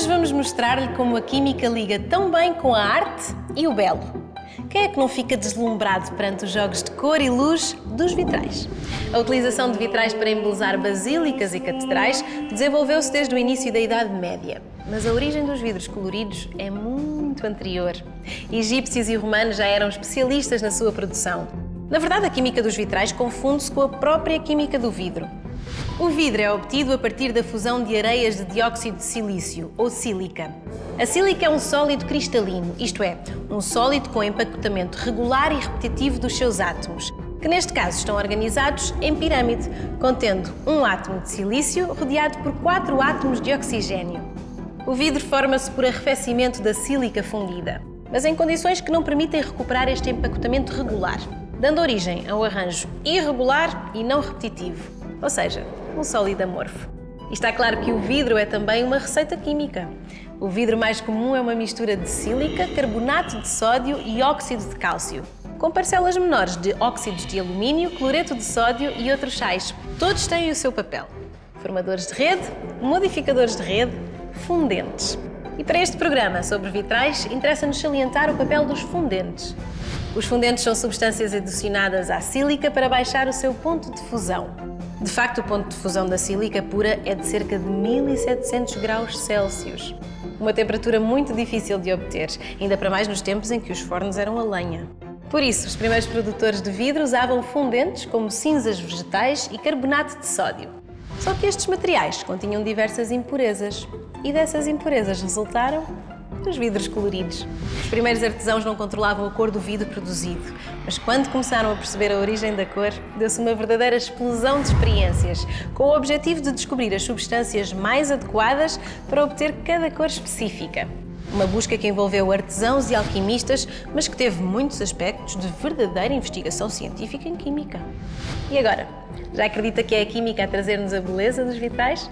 Hoje vamos mostrar-lhe como a química liga tão bem com a arte e o belo. Quem é que não fica deslumbrado perante os jogos de cor e luz dos vitrais? A utilização de vitrais para embelezar basílicas e catedrais desenvolveu-se desde o início da Idade Média. Mas a origem dos vidros coloridos é muito anterior. Egípcios e romanos já eram especialistas na sua produção. Na verdade, a química dos vitrais confunde-se com a própria química do vidro. O vidro é obtido a partir da fusão de areias de dióxido de silício, ou sílica. A sílica é um sólido cristalino, isto é, um sólido com empacotamento regular e repetitivo dos seus átomos, que neste caso estão organizados em pirâmide, contendo um átomo de silício rodeado por quatro átomos de oxigênio. O vidro forma-se por arrefecimento da sílica fundida, mas em condições que não permitem recuperar este empacotamento regular, dando origem a um arranjo irregular e não repetitivo, ou seja, um sólido amorfo. E está claro que o vidro é também uma receita química. O vidro mais comum é uma mistura de sílica, carbonato de sódio e óxido de cálcio, com parcelas menores de óxidos de alumínio, cloreto de sódio e outros sais. Todos têm o seu papel. Formadores de rede, modificadores de rede, fundentes. E para este programa sobre vitrais, interessa-nos salientar o papel dos fundentes. Os fundentes são substâncias adicionadas à sílica para baixar o seu ponto de fusão. De facto, o ponto de fusão da sílica pura é de cerca de 1700 graus Celsius. Uma temperatura muito difícil de obter, ainda para mais nos tempos em que os fornos eram a lenha. Por isso, os primeiros produtores de vidro usavam fundentes como cinzas vegetais e carbonato de sódio. Só que estes materiais continham diversas impurezas e dessas impurezas resultaram dos vidros coloridos. Os primeiros artesãos não controlavam a cor do vidro produzido, mas quando começaram a perceber a origem da cor, deu-se uma verdadeira explosão de experiências, com o objetivo de descobrir as substâncias mais adequadas para obter cada cor específica. Uma busca que envolveu artesãos e alquimistas, mas que teve muitos aspectos de verdadeira investigação científica em química. E agora? Já acredita que é a química a trazer-nos a beleza dos vitrais?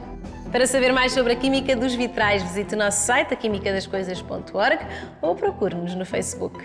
Para saber mais sobre a química dos vitrais, visite o nosso site, aquimicadascoisas.org ou procure-nos no Facebook.